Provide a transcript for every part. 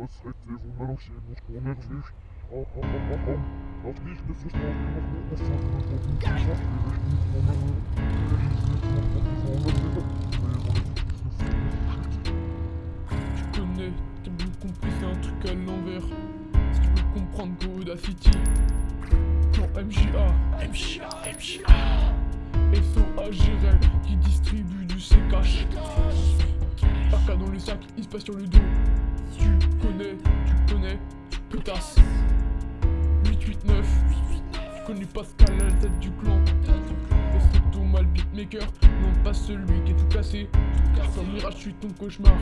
das hätte wundern się, bo skłonę wiesz. O, o, o, o, o. Das nicht das ist noch immer noch was von von von von Tu connais, t'as bien compris, c'est un truc à l'envers. Si tu veux comprendre Audacity, plan MJA, MJA, MJA. SO Agirel qui distribue du C-Cash. AK dans le sac, il se passe sur le dos. Tu connais, tu connais, tu pétasses. 889, tu connais Pascal à la tête du clan. Et c'est Thomas le beatmaker, non pas celui qui est tout cassé? Comme Mirage, je suis ton cauchemar.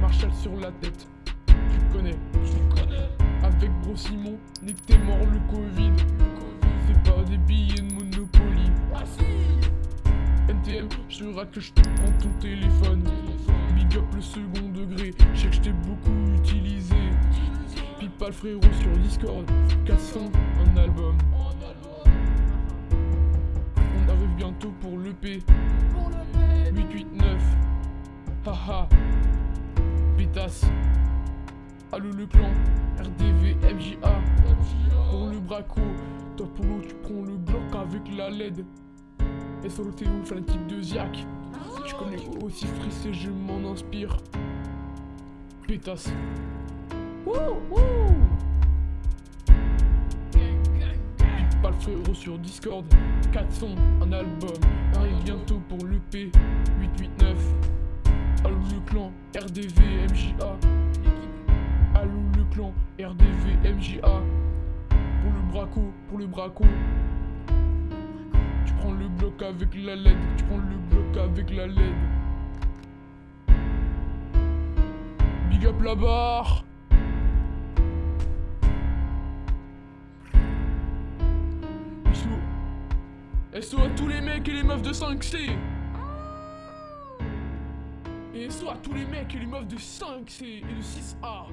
Marshall sur la tête, tu connais, tu connais. Avec Bro Simon, dès que t'es mort le Covid. C'est pas des billets de Monopoly. NTM, je que je te prends ton téléphone. Le second degré, je sais que je t'ai beaucoup utilisé. Le frérot sur Discord, 400, un album. On arrive bientôt pour l'EP. 889, haha, pétasse. Allo le clan, RDV, MJA. Pour le braco, toi Polo, tu prends le bloc avec la LED. Un type de Ziak. Tu connais aussi frissé, je m'en inspire. Pétasse. Wouh, wouh. Pipe pas le frérot sur Discord. 400, un album. Arrive bientôt pour l'EP. 889. Allo le clan, RDV, MJA. Allo le clan, RDV, MJA. Pour le braco, pour le braco. Tu prends le bloc avec la LED, tu prends le bloc avec la LED. Big up la barre. SO à tous les mecs et les meufs de 5C Et SO à tous les mecs et les meufs de 5C et de 6A